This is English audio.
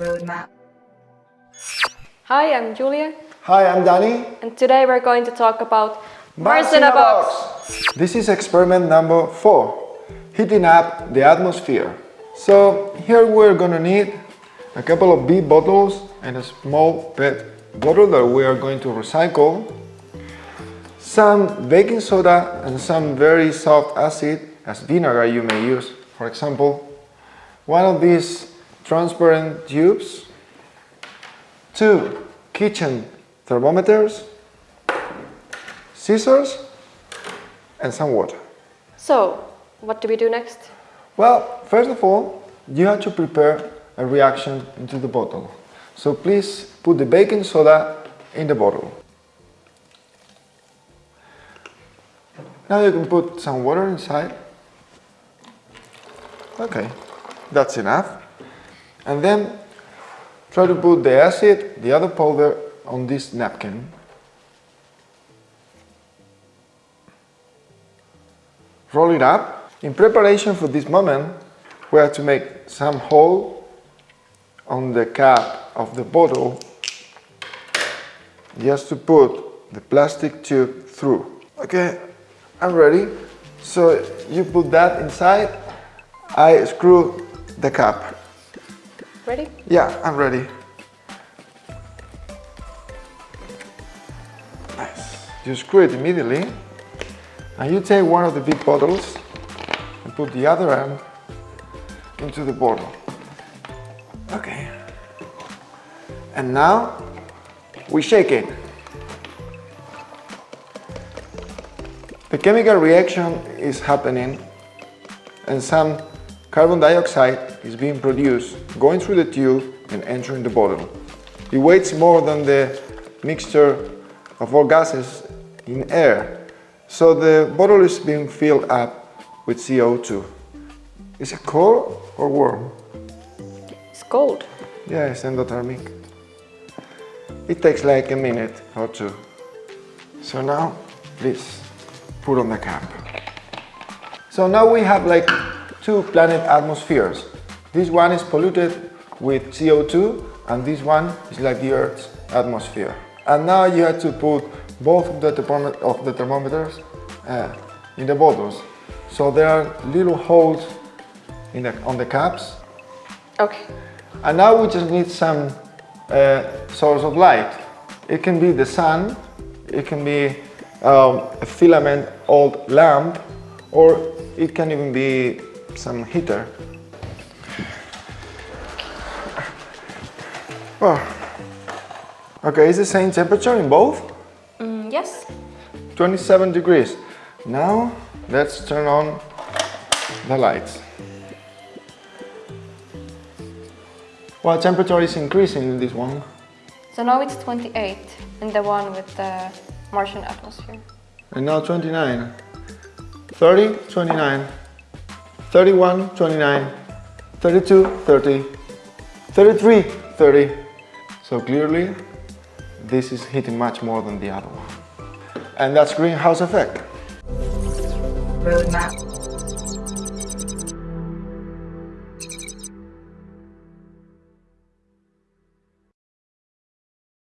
Roadmap. Hi, I'm Julia, Hi, I'm Danny. and today we're going to talk about Mars in a box. This is experiment number four, heating up the atmosphere. So here we're gonna need a couple of big bottles and a small PET bottle that we are going to recycle, some baking soda and some very soft acid as vinegar you may use. For example, one of these transparent tubes, two kitchen thermometers, scissors and some water. So, what do we do next? Well, first of all, you have to prepare a reaction into the bottle. So please put the baking soda in the bottle. Now you can put some water inside. Okay, that's enough. And then try to put the acid, the other powder, on this napkin. roll it up. In preparation for this moment, we have to make some hole on the cap of the bottle just to put the plastic tube through. Okay, I'm ready. So you put that inside, I screw the cap. Ready? Yeah, I'm ready. Nice. You screw it immediately. And you take one of the big bottles and put the other end into the bottle. Okay. And now we shake it. The chemical reaction is happening and some carbon dioxide is being produced going through the tube and entering the bottle. It weighs more than the mixture of all gases in air, so the bottle is being filled up with CO2. Is it cold or warm? It's cold. Yeah, it's endothermic. It takes like a minute or two. So now, please, put on the cap. So now we have like two planet atmospheres. This one is polluted with CO2 and this one is like the Earth's atmosphere. And now you have to put both of the, of the thermometers uh, in the bottles. So there are little holes in the, on the caps. Okay. And now we just need some uh, source of light. It can be the sun, it can be um, a filament old lamp, or it can even be some heater. Oh. Okay, it's the same temperature in both? Mm, yes. 27 degrees. Now let's turn on the lights. Well, temperature is increasing in this one. So now it's 28 in the one with the Martian atmosphere. And now 29. 30, 29. 31, 29. 32, 30. 33, 30. So clearly, this is hitting much more than the other one. And that's greenhouse effect. Roadmap.